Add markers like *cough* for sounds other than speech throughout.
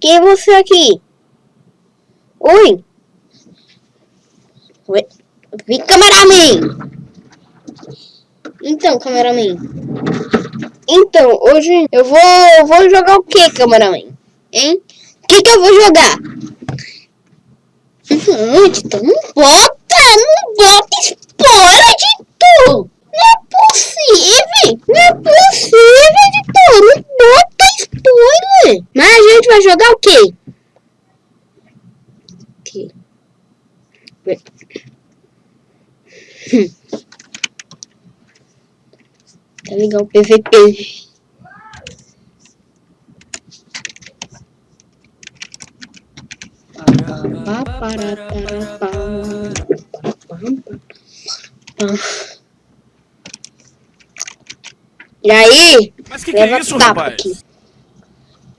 Quem é você aqui? Oi? Oi? Vem, cameraman! Então, cameraman. Então, hoje eu vou, vou jogar o que, cameraman? Hein? O que que eu vou jogar? Hum, então não bota, não bota spoiler tudo. Não é possível, não é possível, editor, não bota Mas a gente vai jogar o quê? Hum. Tá legal o PVP. E aí, Mas que que é isso, rapaz? aqui.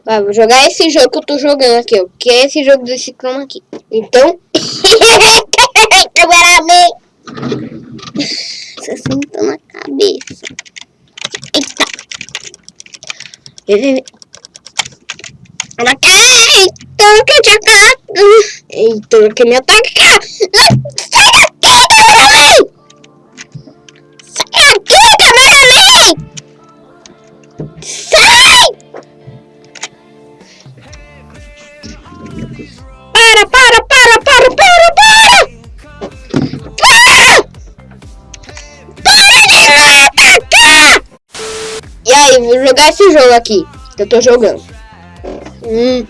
Vai, vou jogar esse jogo que eu tô jogando aqui, ó. Que é esse jogo desse chroma aqui. Então. *laughs* Cameraman! Você sentou na cabeça. Eita! Ela quer! Eita, que te ataca! Eita, que me ataca! Sai daqui, cameraman! Sai daqui, cameraman! Sai! E vou jogar esse jogo aqui, que eu tô jogando. Hum,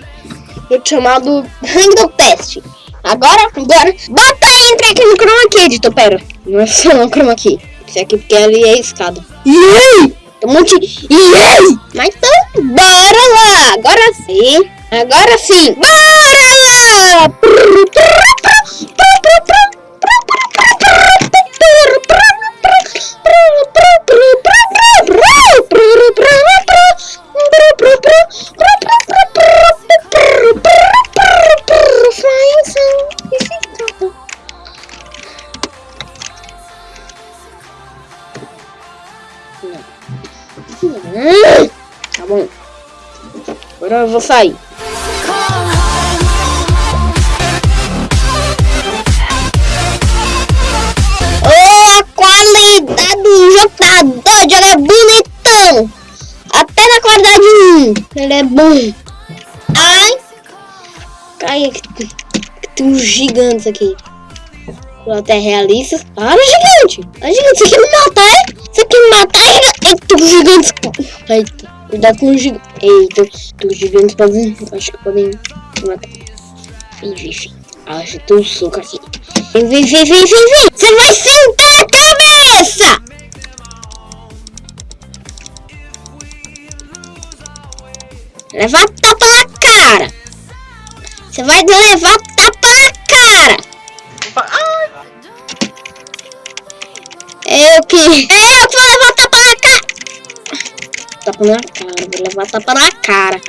jogo chamado Random Test. Agora, agora, bota entra aqui no Chroma Key, editor, pera. Não é só no Chroma Key. Esse aqui porque ali é escada. E aí? Tem um monte... E aí? Mas então, bora lá! Agora sim, agora sim, bora lá! Eu vou sair. Oh, a qualidade do jogo tá doido, ele é bonitão. Até na qualidade 1, ele é bom. Ai. Cai aqui. Tem uns gigantes aqui. Até realista. Para, gigante. Ah, gigante, você quer me matar, é? Você quer me matar, gigante? Eita, gigantes. Eita, cuidado com os gigantes. Eita, os gigantes podem... Acho que podem matar. Acho que tem um soco aqui. Vem, vem, vem, vem, vem, vem. Você vai sentar a cabeça. Levar tapa na cara. Você vai levar tapa na cara. Eu que... Eu que vou levar tapa. Tapa na cara. Vou levar tapa na cara.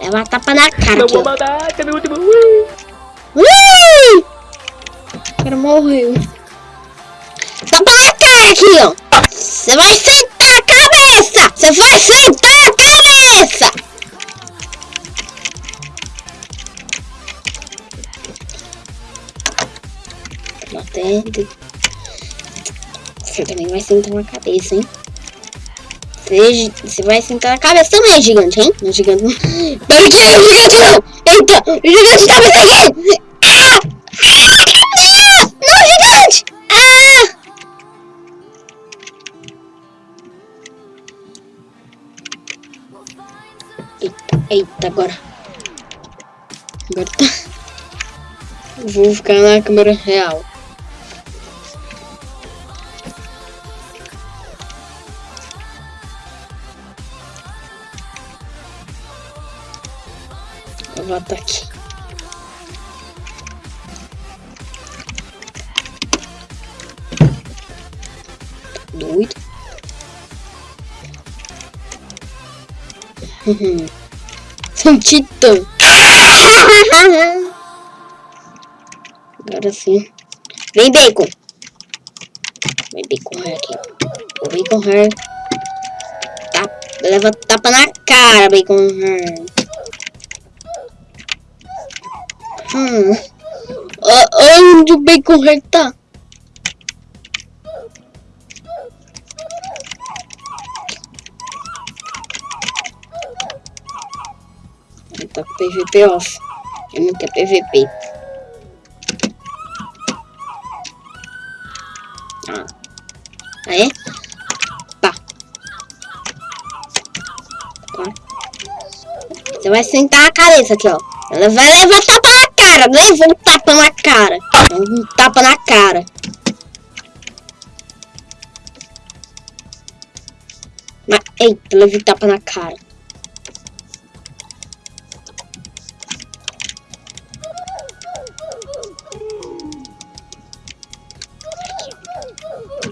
Levar tapa na cara aqui, ó. mandar, cadê o último? Ui! O cara morreu. Tapa na cara aqui, ó. Você vai sentar Sentar na cabeça, hein? Você, vai sentar na cabeça também, gigante, hein? Não, gigante *laughs* não. Não, que é gigante não! Eita, o gigante tá me seguindo! Ah! Ah! Não! Não, gigante! Ah! Eita, eita, agora. Agora tá. Vou ficar na câmera real. Vou ataque. Doido. São titã. Agora sim. Vem, bacon. Vem, bacon aqui. O bacon hair. Leva tapa na cara, bacon. Hum. Ah, Onde o bacon Heart tá? Ele tá com PVP off. Ele não quer PVP. Ah. Aí? Tá. Tá. Você vai sentar a cabeça aqui, ó. Ela vai na cara. Levou um tapa na cara. Um tapa na cara. Mas, eita, levei tapa na cara.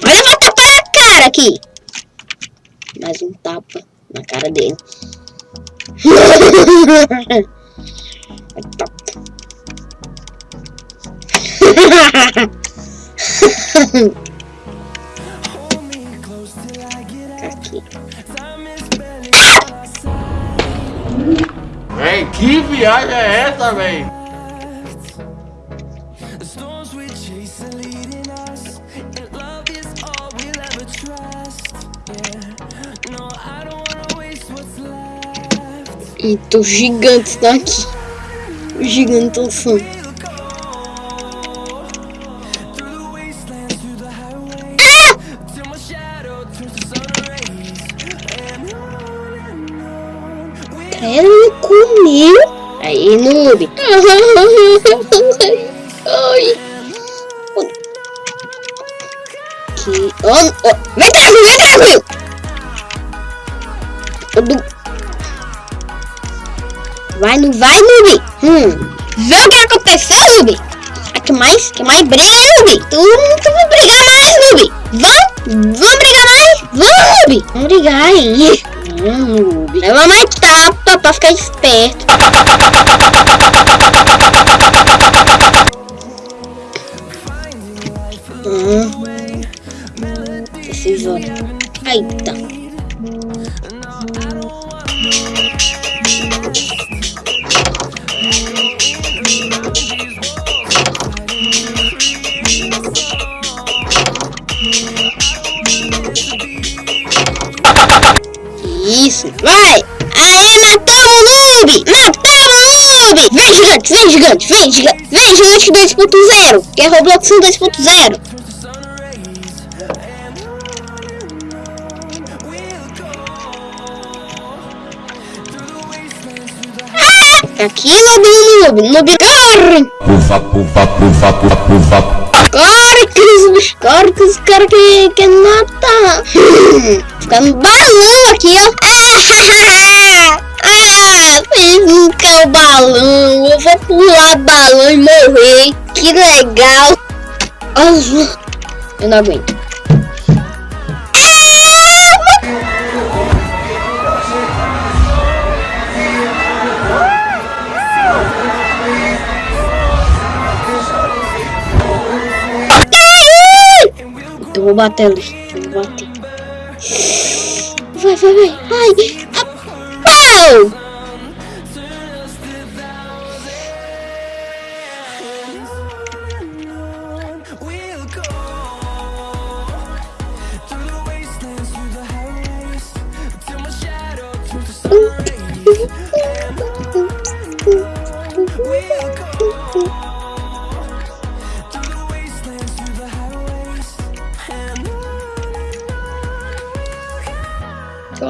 Vai levar tapa na cara aqui. Mais um tapa na cara dele. *laughs* Aqui. Véi, que viagem é essa, véi? The storms we chase are Noob. Ai. Que... Oh, oh. Vem tranquilo, vem tranquilo. Vai, não vai, noob. Hum. Vê o que aconteceu, noob. Aqui mais, que mais briga, noob. Tu, tu vai brigar mais, noob. Vamos, vamos brigar mais. Vamos, noob. Vamos brigar aí. Hum. Leva mais tapa pra ficar esperto. Hum. Esses olhos. Eita. Gigante, vem, gigante, vem, gigante, vem, gigante 2.0! Que é Roblox 2.0! Ah, Aqui, noob, noob, noob, corre! Pufa, pufa, pufa, pufa, pufa. Corre, que os, corre que os caras que, que matar. Ficando balão aqui, ó. Fez nunca o balão. Eu vou pular balão e morrer. Que legal. Eu não aguento. Eu vou bater ali. Eu vou bater. Vai, vai, vai. Ai. Pau!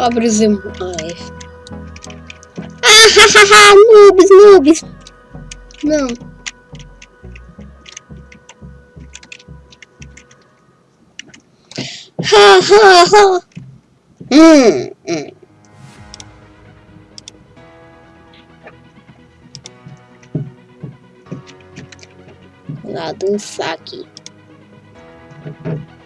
Eu abrir o zoom. Ah, F. Ah, hahaha, noobs, noobs. Não. Ha, ha, ha. Hum, hum. Dançar aqui. *laughs*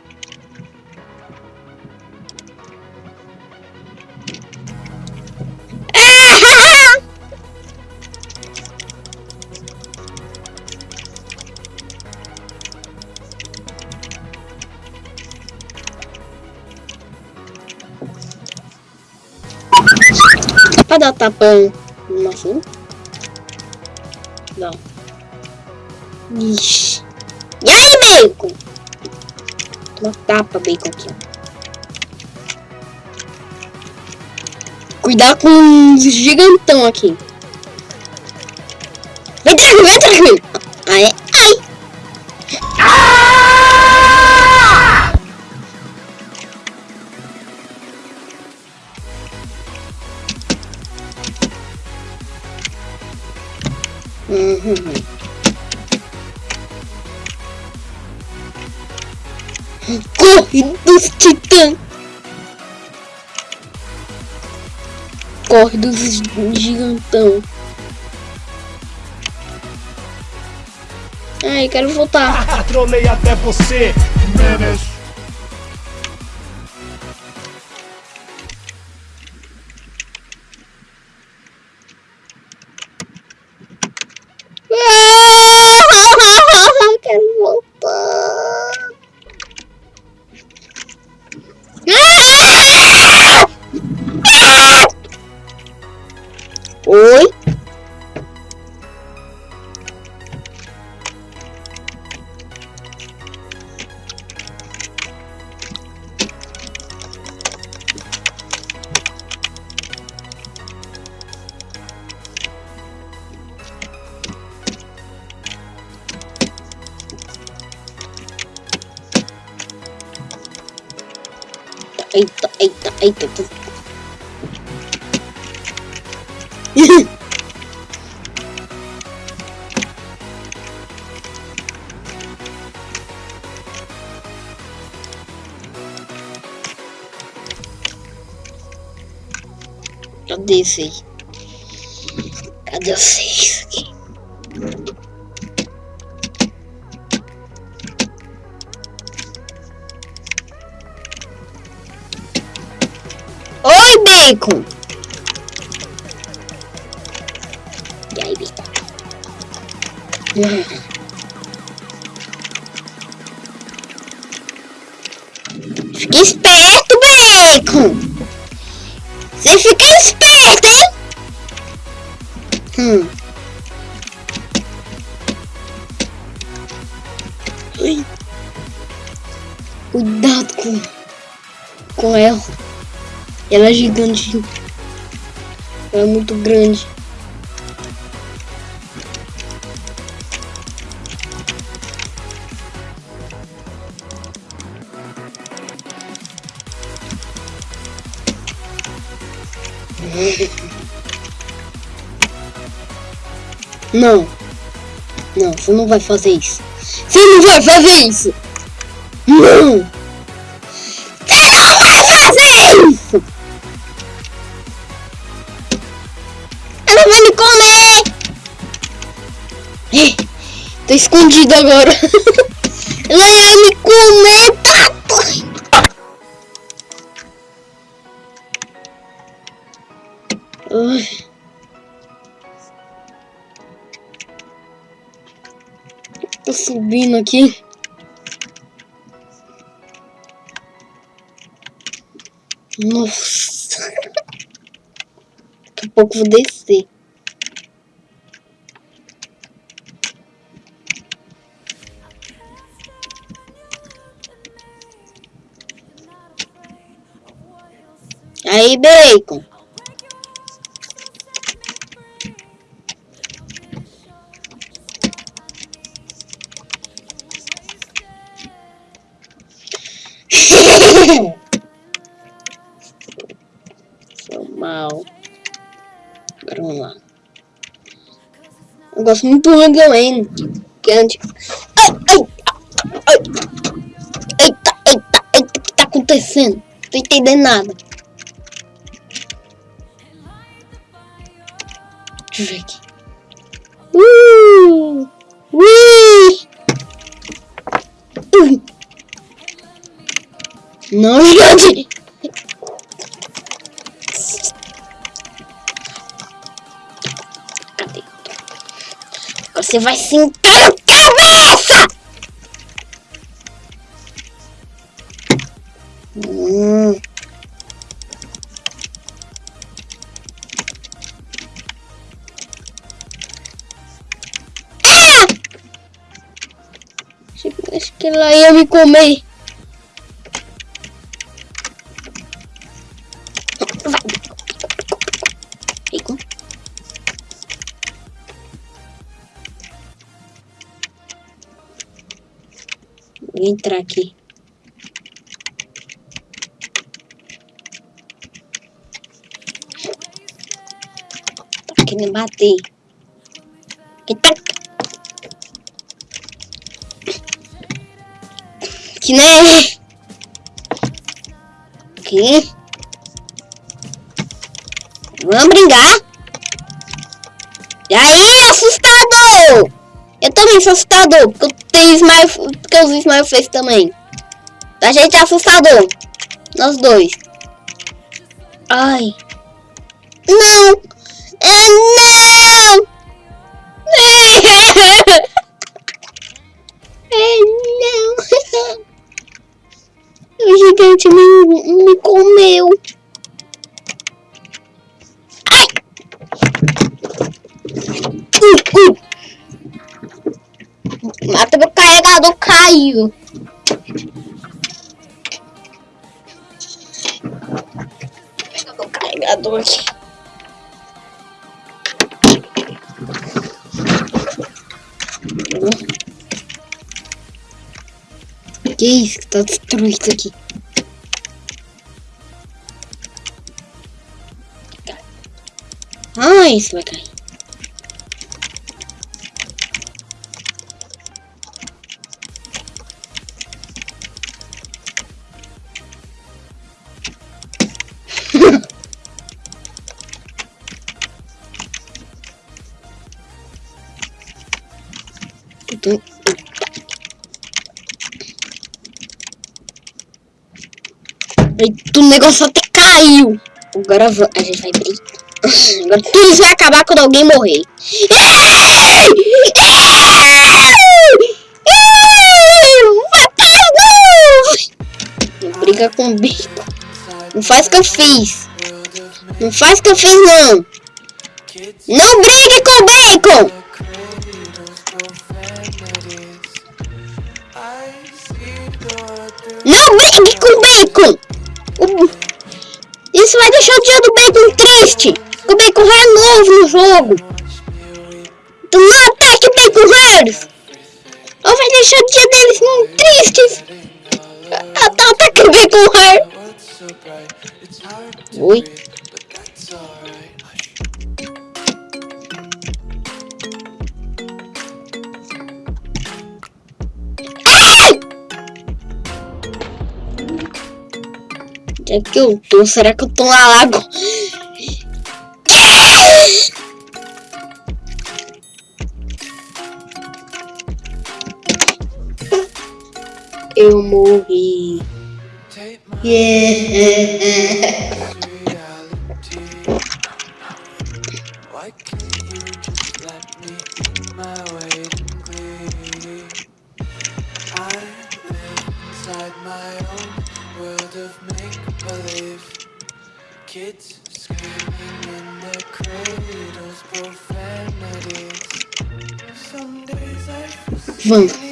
Pra dar tapão no assim? Não. Ixi. E aí, bacon? Toma tapa, bacon aqui. Cuidado com os gigantão aqui. Vem tranquilo, vem tranquilo. Dos gigantão. Ai, quero voltar. Trolei até você, menos. Eita, eita. Cadê esse? Cadê o Bacon! E aí. Fica esperto, Ela é gigante. Ela é muito grande. Não. Não, você não vai fazer isso. Você não vai fazer isso. Não. Escondido agora. *laughs* Ela ia me comer? Ai. Tô subindo aqui. Nossa. *laughs* Daqui a pouco vou descer. Aí, bacon. Mal. Agora vamos lá. Eu gosto muito do Hangman. Que é. Ai, ai, ai. Eita, eita, eita. O que tá acontecendo? Não tô entendendo nada. Deixa eu ver aqui. Uh! Uh! Não, gente! Cadê? Você vai sentar que ela ia me comer. Vou entrar aqui. Tá querendo bater. Eita. Que né? Aqui. Vamos brincar. E aí, assustador? Eu também sou assustador, porque eu tenho smile, porque eu uso smile face também. A gente é assustador. Nós dois. Ai. Não. É, não. *laughs* É, não. *laughs* O gigante me, me comeu. Ai. Ui. Mata meu carregador caiu. Carregador aqui. Isso que tá destruído aqui? Eita, o negócio até caiu. Agora a gente vai brincar. *laughs* Agora tudo isso vai acabar quando alguém morrer. Não briga com bico. Não faz o que eu fiz. Não faz o que eu fiz, não. Não brigue com o bacon. Não brigue com o bacon. Isso vai deixar o dia do bacon triste. O bacon é novo no jogo. Não ataque o bacon raros. Ou vai deixar o dia deles tristes. Ata- Ataque o bacon raro. Oi. Onde é que eu tô? Será que eu tô na lago? Eu morri. Yeah. *laughs* Inside my own world of make-believe Kids screaming in their cradles, profanities. Some days I feel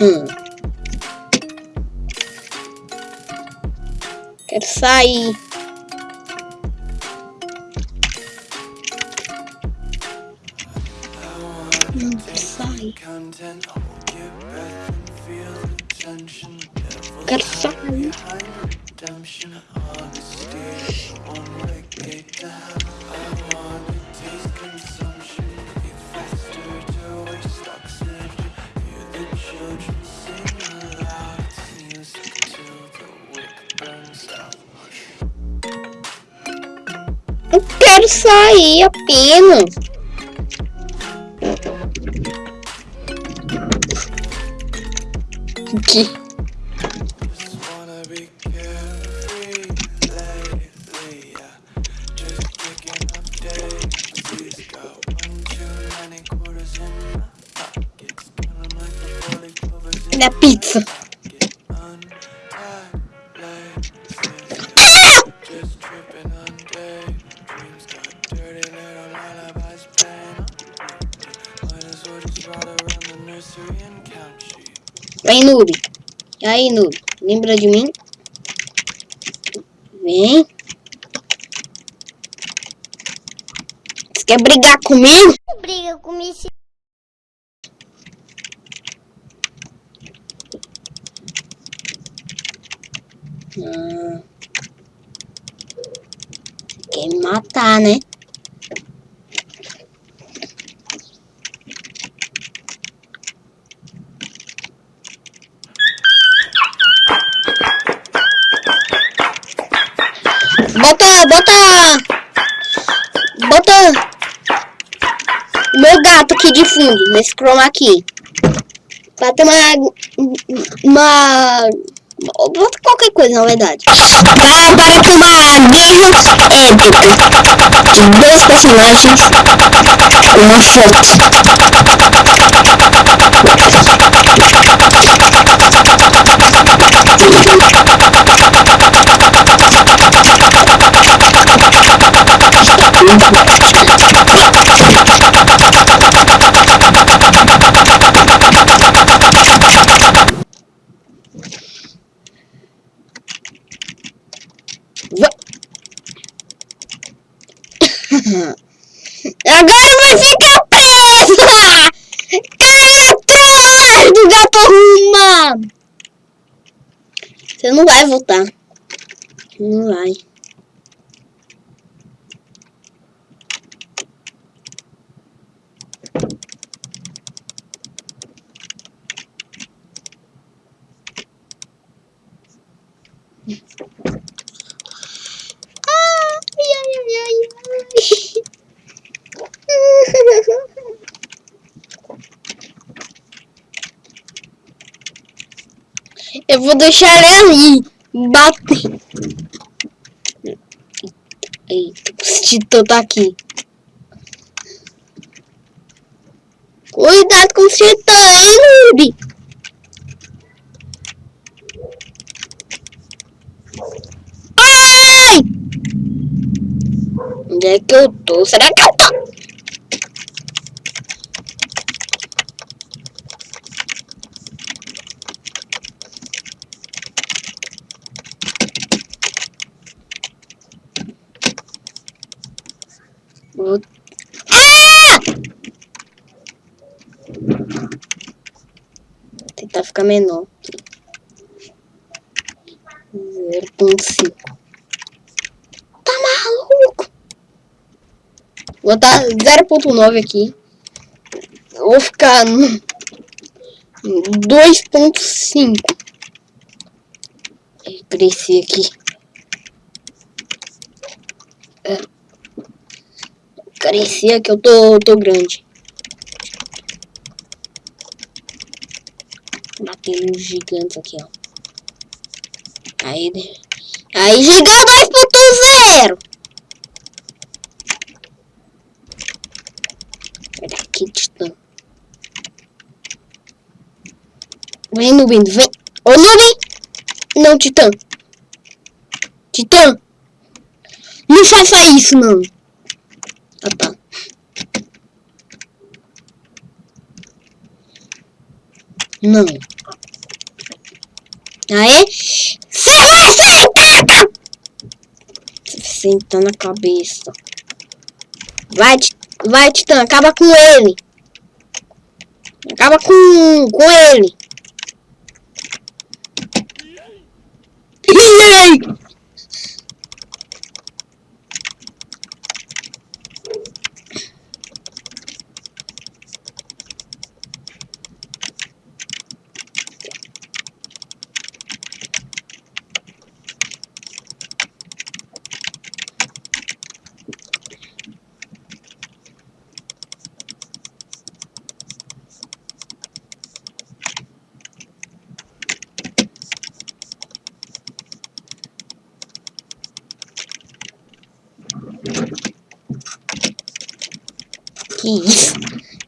Hum. Quero sair. vale a pena. Que... Na pizza. Aí, noob? Lembra de mim? Vem. Você quer brigar comigo? briga comigo. Ah. Quer me matar, né? Bota, bota, bota meu gato aqui de fundo, nesse chroma aqui. Pra ter uma, uma Bota qualquer coisa, na verdade. Vai para ter uma guerra épica de dois personagens uma foto. Agora vai ficar presa! Cara atrás gato arruma! Você não vai voltar. Não vai. Ai, ai, ai, ai, ai. Eu vou deixar ele ali. Bater. Eita, o tá aqui. Cuidado com o Titã, hein, Ruby? Ai! Onde é que eu tô? Será que eu tô? Vou- Ah! Tentar ficar menor. 0.5 Tá Vou dar 0.9 aqui. Eu Vou ficar no 2.5. Eu Cresci aqui. É. Cresci aqui, eu tô, tô grande. Bater nos gigantes aqui, ó. Aí, aí gigante 2.0. Sai daqui, Titã. Vem, Nubin, vem. Ô, Nubin! Não, Titã. Titã. Não faça isso, não. Ah, tá. Não. Aê. Você vai sentar! Sentar na cabeça. Vai, vai, Titã, acaba com ele. Acaba com, com ele. yay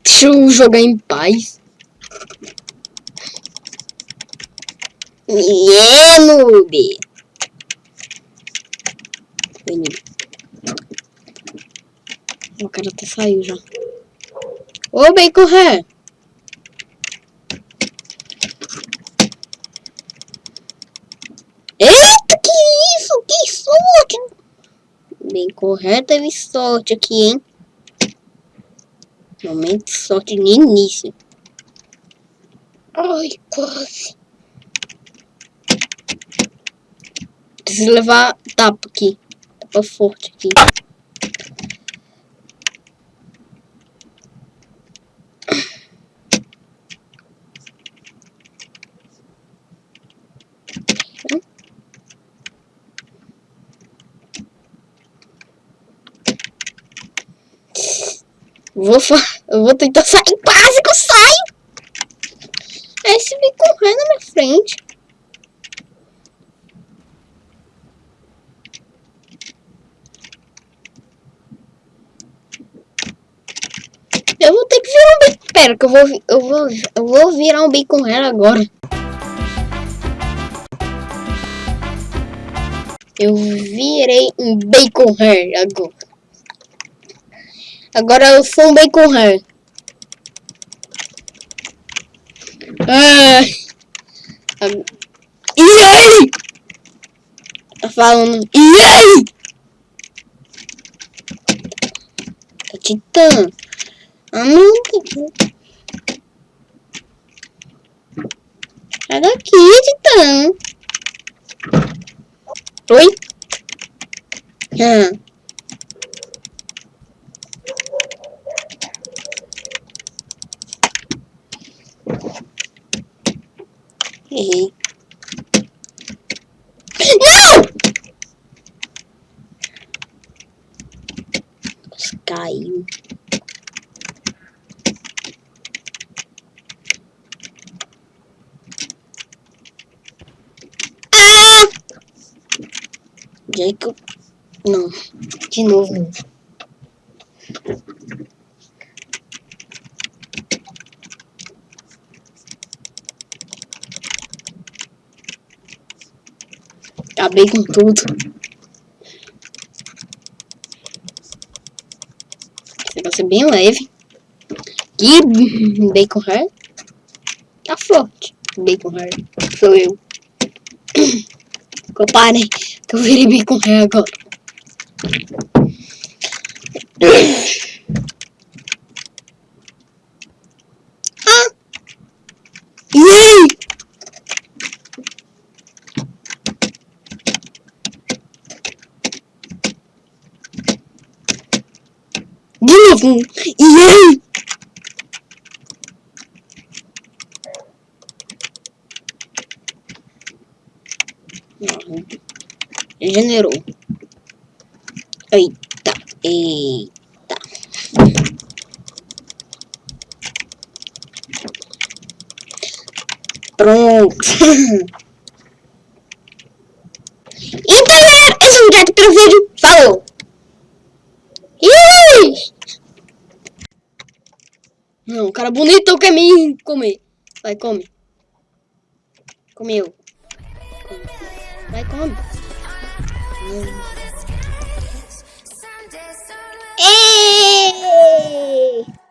Deixa eu jogar em paz. É, noob. O cara até saiu já. Ô, Bacon Ré. Eita, que isso? Que sorte! Bacon Ré teve sorte aqui, hein? Momento sorte no início. Ai, quase. Preciso levar tapa aqui. Tapa forte aqui. Vou, eu vou tentar sair. Quase que eu saio. Aí esse vem correndo na minha frente. Eu vou ter que virar um bacon. Pera, que eu vou, eu vou, eu vou virar um bacon hair agora. Eu virei um bacon hair agora. Agora eu um bacon hair. Ai. Ag- E aí? Tá falando. E aí? É titã. Ah, não. Sai daqui, titã. Oi? Ah. Errei. Não! Caiu. Ah! Jacob. Não. De novo. Acabei com tudo. Esse negócio é bem leve. E bacon hair. Tá forte. Bacon hair. Sou eu. *coughs* Comparem que eu virei bacon hair agora. Ah! E aí? De novo. E aí? Não. Generou. Eita, eita. Pronto. *laughs* então, galera, esse é o direto pelo vídeo. Falou! Ih! Não, cara bonito quer me comer. Vai, come. Comeu. Come. Vai, come. Ei!